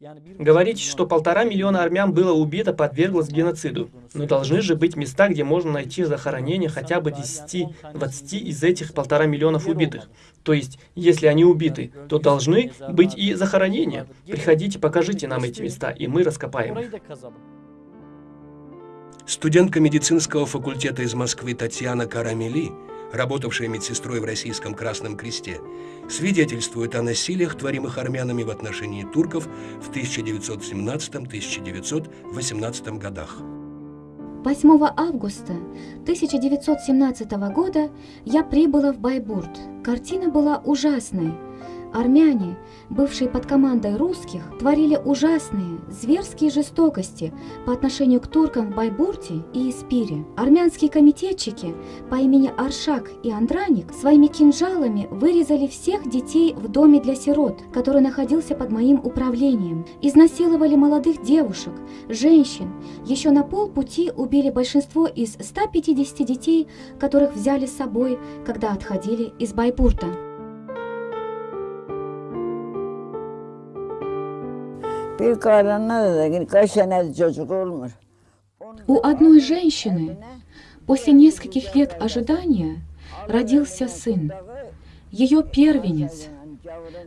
Говорите, что полтора миллиона армян было убито, подверглось геноциду. Но должны же быть места, где можно найти захоронение хотя бы 10-20 из этих полтора миллионов убитых. То есть, если они убиты, то должны быть и захоронения. Приходите, покажите нам эти места, и мы раскопаем их. Студентка медицинского факультета из Москвы Татьяна Карамели работавшая медсестрой в Российском Красном Кресте, свидетельствует о насилиях, творимых армянами в отношении турков в 1917-1918 годах. 8 августа 1917 года я прибыла в Байбурт. Картина была ужасной. Армяне, бывшие под командой русских, творили ужасные, зверские жестокости по отношению к туркам в Байбурте и Испире. Армянские комитетчики по имени Аршак и Андраник своими кинжалами вырезали всех детей в доме для сирот, который находился под моим управлением. Изнасиловали молодых девушек, женщин. Еще на полпути убили большинство из 150 детей, которых взяли с собой, когда отходили из Байбурта. У одной женщины после нескольких лет ожидания родился сын, ее первенец.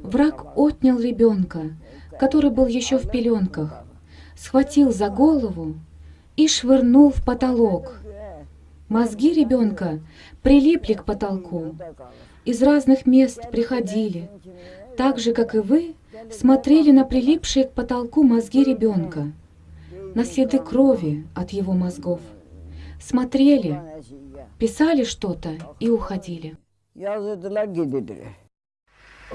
Враг отнял ребенка, который был еще в пеленках, схватил за голову и швырнул в потолок. Мозги ребенка прилипли к потолку, из разных мест приходили, так же, как и вы, смотрели на прилипшие к потолку мозги ребенка, на следы крови от его мозгов. Смотрели, писали что-то и уходили.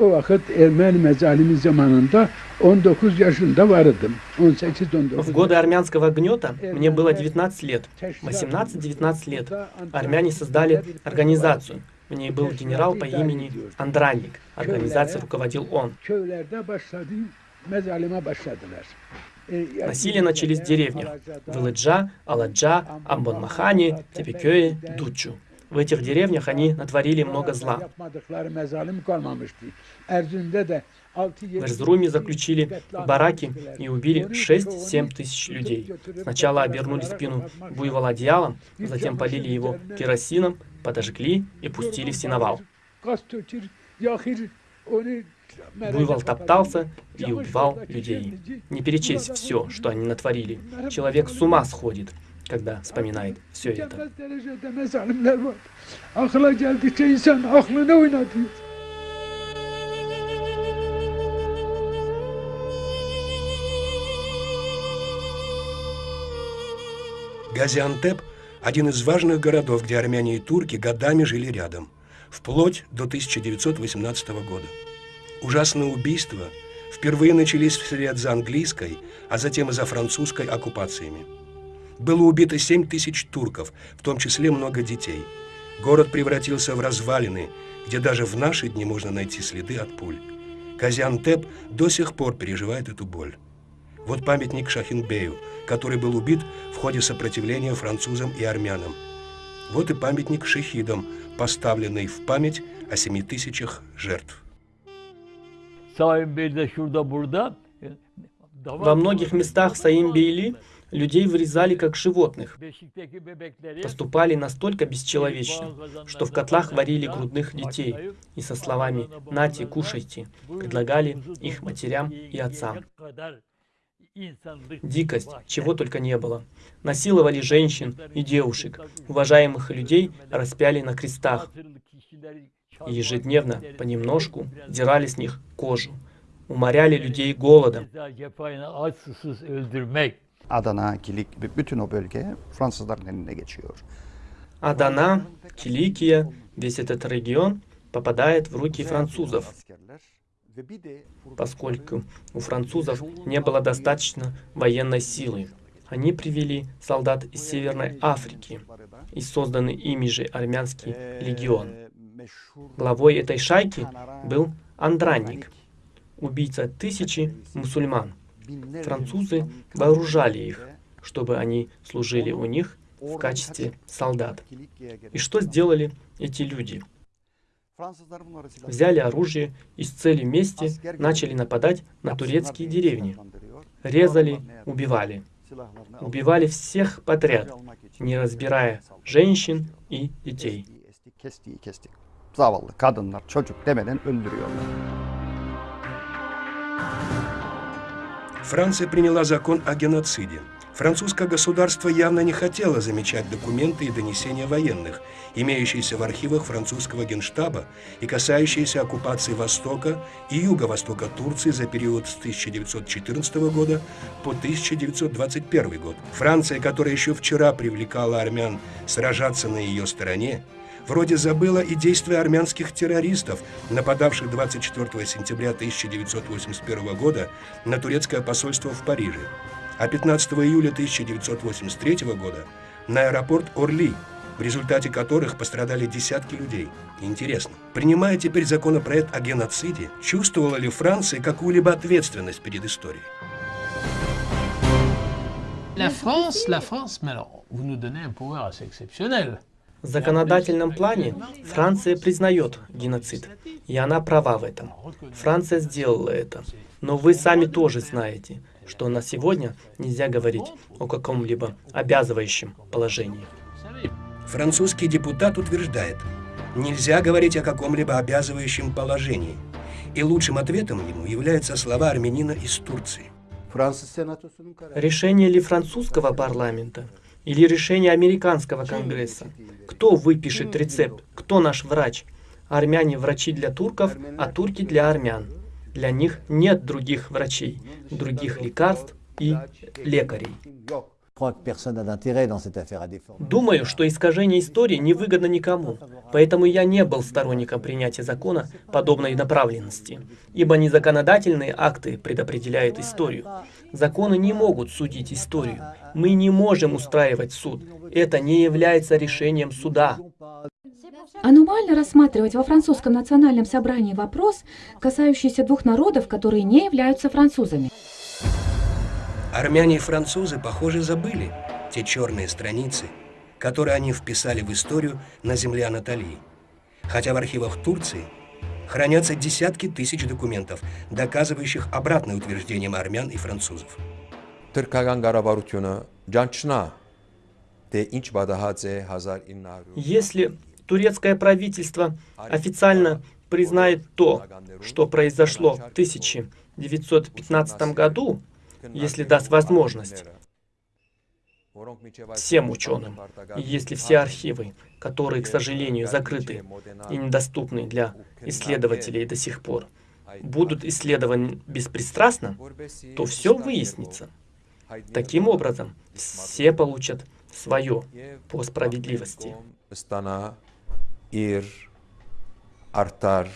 O vakit Ermeni mezalimi zamanında 19 yaşında vardım. 18-19 В годы армянского гнета мне было 19 лет. 18-19 лет. Армяне создали организацию. В ней был генерал по имени Андранник. Организацией руководил он. E, Насилия начались в деревнях. Вылыджа, Аладжа, Амбонмахани, Тепекёе, Дучу. В этих деревнях они натворили много зла. Yapmadıkları mezalim kalmamıştı. Erzurum'da da 6-7 В Эрзруме заключили бараки и убили 6-7 тысяч людей. Сначала обернули спину буйвола одеялом, затем полили его керосином, подожгли и пустили в onu Буйвол топтался и убивал людей. Не перечесть все, что они натворили. Человек с ума сходит, когда вспоминает все это. Газиантеп – один из важных городов, где армяне и турки годами жили рядом, вплоть до 1918 года. Ужасные убийства впервые начались вслед за английской, а затем и за французской оккупациями. Было убито 7 тысяч турков, в том числе много детей. Город превратился в развалины, где даже в наши дни можно найти следы от пуль. Казиантеп до сих пор переживает эту боль. Вот памятник Шахинбею, который был убит в ходе сопротивления французам и армянам. Вот и памятник шахидам, поставленный в память о семи тысячах жертв. Во многих местах Саимбейли людей вырезали как животных. Поступали настолько бесчеловечно, что в котлах варили грудных детей и со словами «нате, кушайте» предлагали их матерям и отцам. Дикость, чего только не было. Насиловали женщин и девушек, уважаемых людей распяли на крестах и ежедневно, понемножку, дирали с них кожу, уморяли людей голодом. Adana, Kilik gibi bütün o bölge Fransızların eline geçiyor. Адана, Киликия, весь этот регион попадает в руки французов, поскольку у французов не было достаточно военной силы. Они привели солдат из Северной Африки и созданный ими же армянский легион. Главой этой шайки был Андранник, убийца тысячи мусульман. Французы вооружали их, чтобы они служили у них в качестве солдат. И что сделали эти люди? Взяли оружие и с целью мести начали нападать на турецкие деревни. Резали, убивали. Убивали всех подряд, не разбирая женщин и детей. Zavallı kadınlar, çocuk demeden öldürüyorlar. Франция приняла закон о геноциде. Французское государство явно не хотело замечать документы и донесения военных, имеющиеся в архивах французского генштаба и касающиеся оккупации Востока и Юго-Востока Турции за период с 1914 года по 1921 год. Франция, которая еще вчера привлекала армян сражаться на ее стороне, вроде забыла и действия армянских террористов, нападавших 24 сентября 1981 года на турецкое посольство в Париже, а 15 июля 1983 года на аэропорт Орли, в результате которых пострадали десятки людей. Интересно, принимая теперь законопроект о геноциде, чувствовала ли Франция какую-либо ответственность перед историей? La France, la France, mais alors, vous nous donnez un pouvoir assez exceptionnel. В законодательном плане Франция признает геноцид, и она права в этом. Франция сделала это. Но вы сами тоже знаете, что на сегодня нельзя говорить о каком-либо обязывающем положении. Французский депутат утверждает, нельзя говорить о каком-либо обязывающем положении. И лучшим ответом ему являются слова армянина из Турции. Решение ли французского парламента или решение американского конгресса? Кто выпишет рецепт? Кто наш врач? Армяне врачи для турков, а турки для армян. Для них нет других врачей, других лекарств и лекарей. Думаю, что искажение истории невыгодно никому, поэтому я не был сторонником принятия закона подобной направленности, ибо не законодательные акты предопределяют историю. Законы не могут судить историю. Мы не можем устраивать суд. Это не является решением суда. Аномально рассматривать во французском национальном собрании вопрос, касающийся двух народов, которые не являются французами. Армяне и французы, похоже, забыли те черные страницы, которые они вписали в историю на земле Анатолии. Хотя в архивах Турции хранятся десятки тысяч документов, доказывающих обратное утверждение армян и французов. Если турецкое правительство официально признает то, что произошло в 1915 году, если даст возможность всем ученым, и если все архивы, которые, к сожалению, закрыты и недоступны для исследователей до сих пор, будут исследованы беспристрастно, то все выяснится. Таким образом, все получат свое по справедливости ir Артар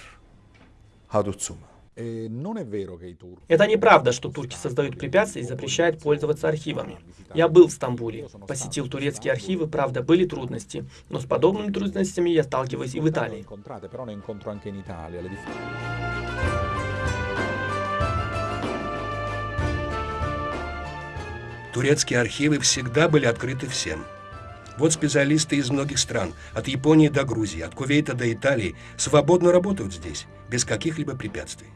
hadutsuma. Это неправда, что турки создают препятствия и запрещают пользоваться архивами. Я был в Стамбуле, посетил турецкие архивы, правда, были трудности, но с подобными трудностями я сталкиваюсь и в Италии. Турецкие архивы всегда были открыты всем. Вот специалисты из многих стран, от Японии до Грузии, от Кувейта до Италии, свободно работают здесь, без каких-либо препятствий.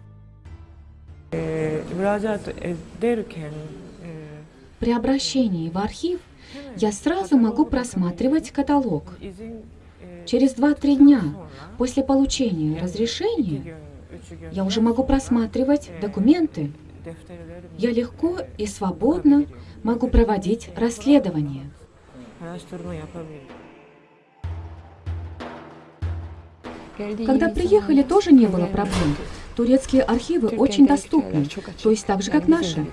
При обращении в архив я сразу могу просматривать каталог. Через 2-3 дня после получения разрешения я уже могу просматривать документы. Я легко и свободно могу проводить расследование. Araştırma yapabilirim. Когда приехали, тоже не было проблем. Турецкие архивы очень доступны, то есть так же, как наши.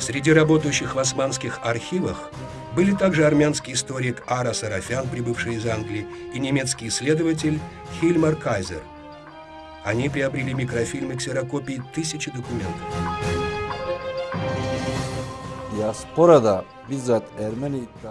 Среди работающих в османских архивах были также армянский историк Ара Сарафян, прибывший из Англии, и немецкий исследователь Хильмар Кайзер. Они приобрели микрофильмы ксерокопии тысячи документов.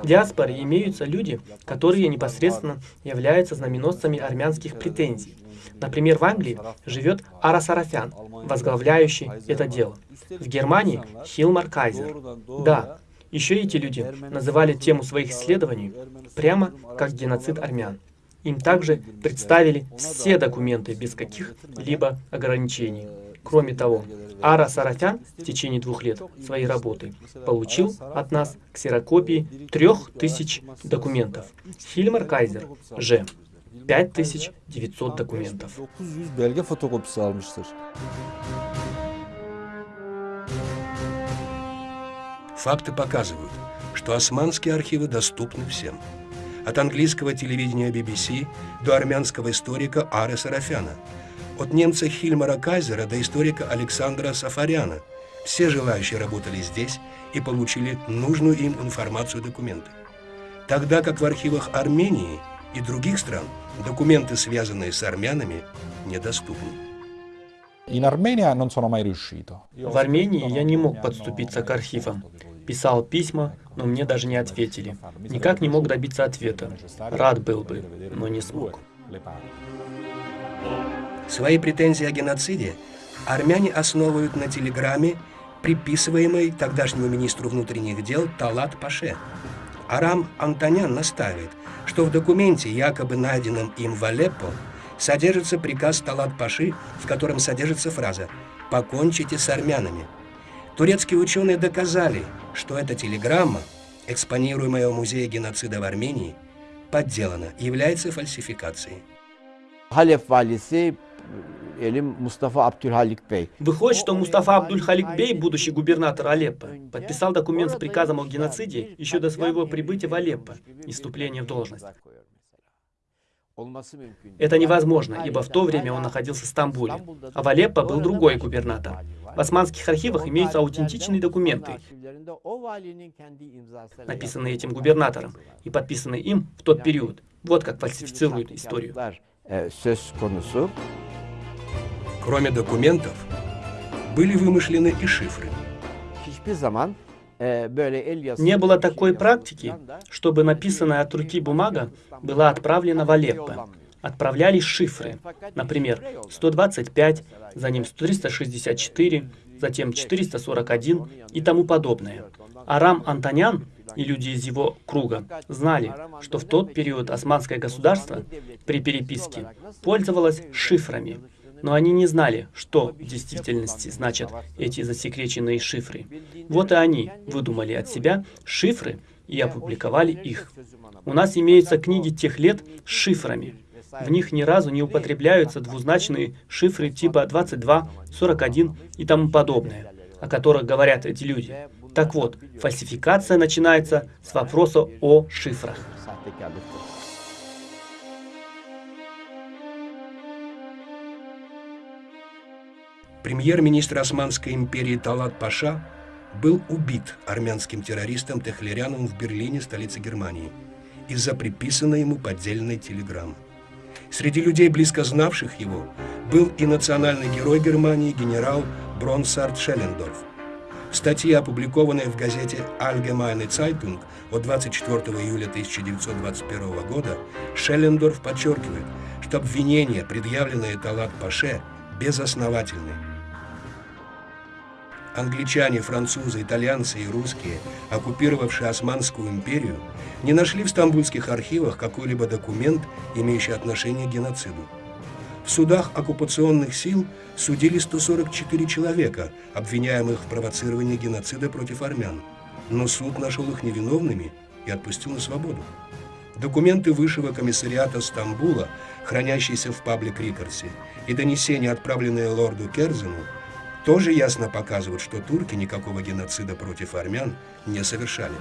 В диаспоре имеются люди, которые непосредственно являются знаменосцами армянских претензий. Например, в Англии живет Ара Сарафян, возглавляющий это дело. В Германии Хилмар Кайзер. Да, Еще эти люди называли тему своих исследований прямо как геноцид армян. Им также представили все документы без каких-либо ограничений. Кроме того, Ара Сарафян в течение двух лет своей работы получил от нас ксерокопии трех тысяч документов. Хильмар Кайзер же 5900 документов. 900 belge fotokopisi almıştır. Факты показывают, что османские архивы доступны всем. От английского телевидения BBC до армянского историка Ары Сарафяна, от немца Хильмара Кайзера до историка Александра Сафаряна. Все желающие работали здесь и получили нужную им информацию и документы. Тогда как в архивах Армении и других стран документы, связанные с армянами, недоступны. В Армении я не мог подступиться к архивам. Писал письма, но мне даже не ответили. Никак не мог добиться ответа. Рад был бы, но не смог. Свои претензии о геноциде армяне основывают на телеграмме, приписываемой тогдашнему министру внутренних дел Талат Паше. Арам Антонян настаивает, что в документе, якобы найденном им в Алеппо, содержится приказ Талат Паши, в котором содержится фраза «покончите с армянами». Турецкие ученые доказали, что эта телеграмма, экспонируемая в Музее геноцида в Армении, подделана, является фальсификацией. Halep valisi Elim Mustafa Abdülhalik Bey. Выходит, что Мустафа Абдуль-Халик Бей, будущий губернатор Алеппо, подписал документ с приказом о геноциде еще до своего прибытия в Алеппо и вступления в должность. Это невозможно, ибо в то время он находился в Стамбуле, а в Алеппо был другой губернатор. В османских архивах имеются аутентичные документы, написанные этим губернатором и подписанные им в тот период. Вот как фальсифицируют историю. Кроме документов, были вымышлены и шифры. Не было такой практики, чтобы написанная от руки бумага была отправлена в Алеппо. Отправлялись шифры, например, 125, за ним 364, затем 441 и тому подобное. Арам Антонян и люди из его круга знали, что в тот период османское государство при переписке пользовалось шифрами, но они не знали, что в действительности значат эти засекреченные шифры. Вот и они выдумали от себя шифры и опубликовали их. У нас имеются книги тех лет с шифрами. В них ни разу не употребляются двузначные шифры типа 22, 41 и тому подобное, о которых говорят эти люди. Так вот, фальсификация начинается с вопроса о шифрах. Премьер-министр Османской империи Талат Паша был убит армянским террористом Техлеряном в Берлине, столице Германии, из-за приписанной ему поддельной телеграммы. Среди людей, близко знавших его, был и национальный герой Германии генерал Бронсард Шеллендорф. В статье, опубликованной в газете Allgemeine Zeitung от 24 июля 1921 года, Шеллендорф подчеркивает, что обвинения, предъявленные Талат Паше, безосновательны. Англичане, французы, итальянцы и русские, оккупировавшие Османскую империю, не нашли в стамбульских архивах какой-либо документ, имеющий отношение к геноциду. В судах оккупационных сил судили 144 человека, обвиняемых в провоцировании геноцида против армян. Но суд нашел их невиновными и отпустил на свободу. Документы Высшего комиссариата Стамбула, хранящиеся в паблик Рикардсе, и донесения, отправленные лорду Керзену, тоже ясно показывают, что турки никакого геноцида против армян не совершали.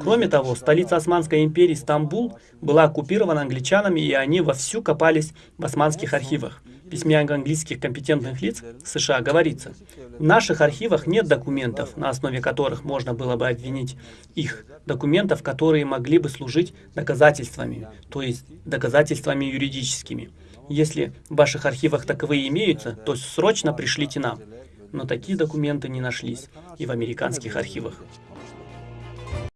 Кроме того, столица Османской империи Стамбул была оккупирована англичанами, и они вовсю копались в османских архивах. В письме английских компетентных лиц США говорится, в наших архивах нет документов, на основе которых можно было бы обвинить их, документов, которые могли бы служить доказательствами, то есть доказательствами юридическими. Если в ваших архивах таковые имеются, то срочно пришлите нам. Но такие документы не нашлись и в американских архивах.